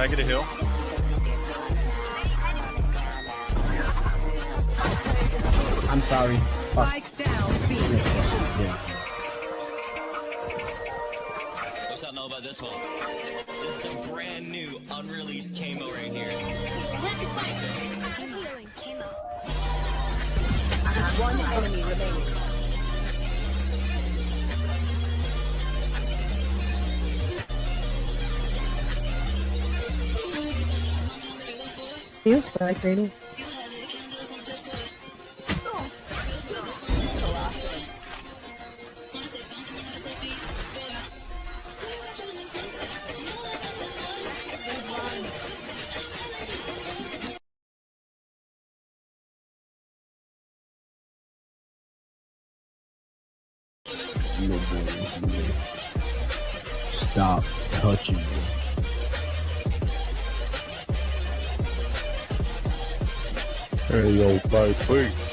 Can I get a heal? I'm sorry. Fuck. What's about this one? This is a brand new unreleased camo right here. One enemy remaining. Spike reading. No. Stop touching me. Hey, yo, five, please.